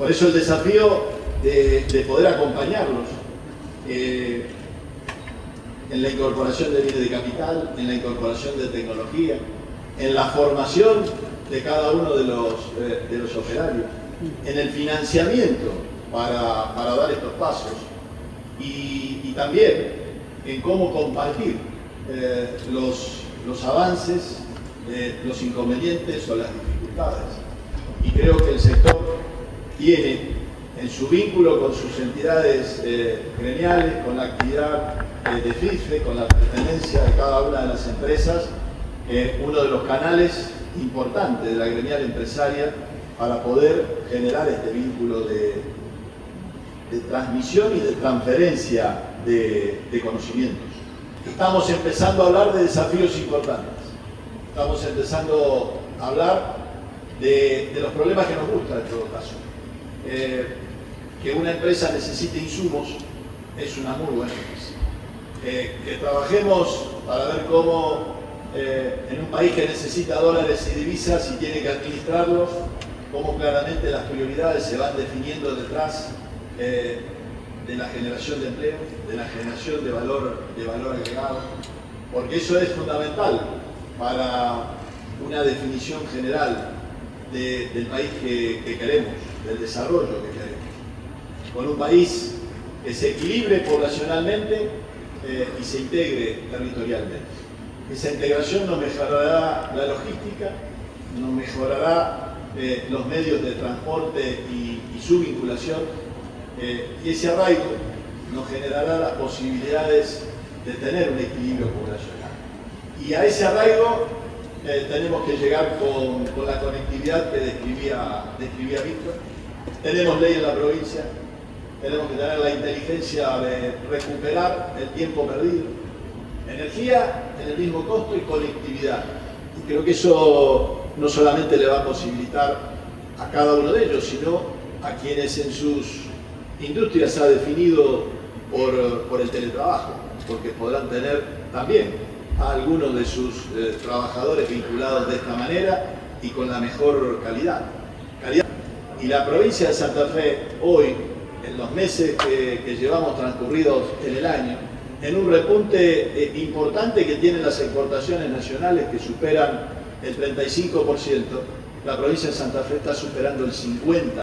Por eso el desafío de, poder acompañarlos eh, en la incorporación de bienes de capital, en la incorporación de tecnología, en la formación de cada uno de los, eh, de los operarios, en el financiamiento para, para dar estos pasos y, también en cómo compartir eh, los, los avances, los inconvenientes o las dificultades. Y creo que el sector tiene en su vínculo con sus entidades eh, gremiales, con la actividad eh, de FIFE, con la pertenencia de cada una de las empresas, eh, uno de los canales importantes de la gremial empresaria para poder generar este vínculo de, transmisión y de transferencia de, de conocimientos. Estamos empezando a hablar de desafíos importantes. Estamos empezando a hablar de, de los problemas que nos gustan en todo caso. Eh, que una empresa necesite insumos es una muy buena noticia. Eh, que trabajemos para ver cómo eh, en un país que necesita dólares y divisas y tiene que administrarlos, cómo claramente las prioridades se van definiendo detrás eh, de la generación de empleo, de la generación de valor, de valor agregado, porque eso es fundamental para una definición general de, del país que, que queremos, del desarrollo que queremos con un país que se equilibre poblacionalmente eh, y se integre territorialmente. Esa integración nos mejorará la logística, nos mejorará eh, los medios de transporte y, y su vinculación, eh, y ese arraigo nos generará las posibilidades de tener un equilibrio poblacional. Y a ese arraigo eh, tenemos que llegar con, con, la conectividad que describía, describía Víctor. Tenemos ley en la provincia, tenemos que tener la inteligencia de recuperar el tiempo perdido. Energía en el mismo costo y conectividad. Y creo que eso no solamente le va a posibilitar a cada uno de ellos, sino a quienes en sus industrias ha definido por, por el teletrabajo, porque podrán tener también algunos de sus eh, trabajadores vinculados de esta manera y con la mejor calidad. Y la provincia de Santa Fe hoy en los meses que, llevamos transcurridos en el año, en un repunte eh, importante que tienen las exportaciones nacionales que superan el 35%, la provincia de Santa Fe está superando el 50%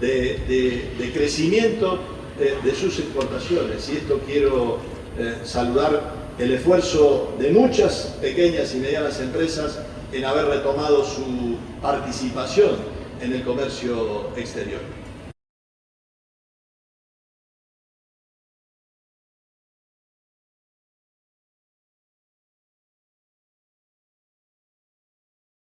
de, crecimiento de, de, sus exportaciones. Y esto quiero eh, saludar el esfuerzo de muchas pequeñas y medianas empresas en haber retomado su participación en el comercio exterior.